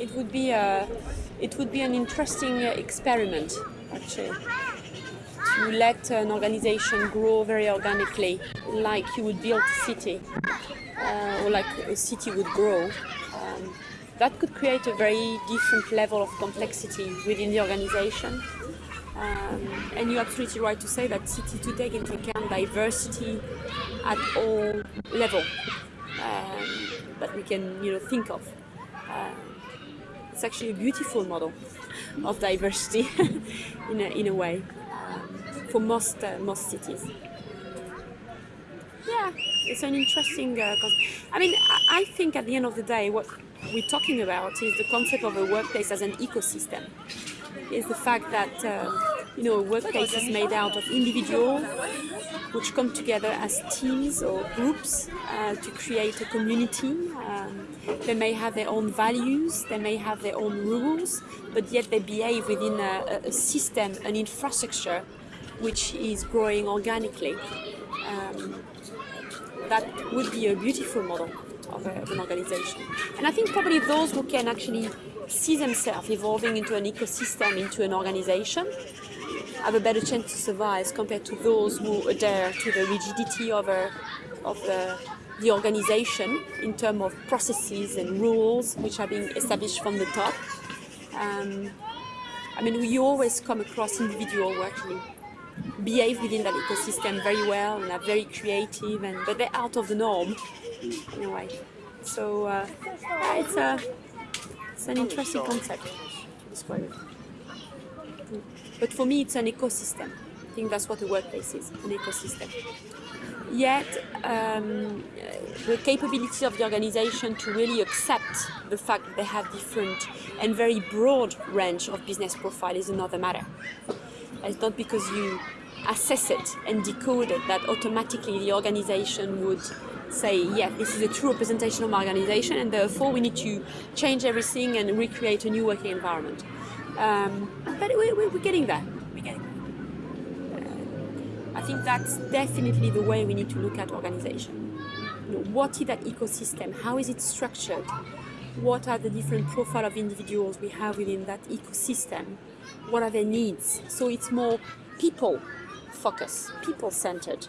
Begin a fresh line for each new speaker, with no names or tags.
it would be a, it would be an interesting uh, experiment actually to let an organization grow very organically, like you would build a city, uh, or like a city would grow. Um, that could create a very different level of complexity within the organization. Um, and you're absolutely right to say that city to take into account diversity at all level um, that we can you know think of. Uh, it's actually a beautiful model of diversity in, a, in a way for most uh, most cities. Yeah, it's an interesting. Uh, I mean, I think at the end of the day, what we're talking about is the concept of a workplace as an ecosystem. Is the fact that uh, you know a workplace is made out of individuals which come together as teams or groups uh, to create a community. Um, they may have their own values, they may have their own rules, but yet they behave within a, a system, an infrastructure which is growing organically. Um, that would be a beautiful model of, a, of, an organization. And I think probably those who can actually see themselves evolving into an ecosystem, into an organization, have a better chance to survive compared to those who adhere to the rigidity of, a, of the, the organization in terms of processes and rules which are being established from the top. Um, I mean, we always come across individuals who actually behave within that ecosystem very well and are very creative, and but they're out of the norm in a way. So uh, yeah, it's a it's an interesting concept. But for me, it's an ecosystem. I think that's what a workplace is, an ecosystem. Yet, um, the capability of the organization to really accept the fact that they have different and very broad range of business profile is another matter. It's not because you assess it and decode it that automatically the organization would say, yeah, this is a true representation of my organization and therefore we need to change everything and recreate a new working environment. Um, but we, we, we're getting there. We're getting there. Uh, I think that's definitely the way we need to look at organization. You know, what is that ecosystem? How is it structured? What are the different profile of individuals we have within that ecosystem? What are their needs? So it's more people focus, people centered.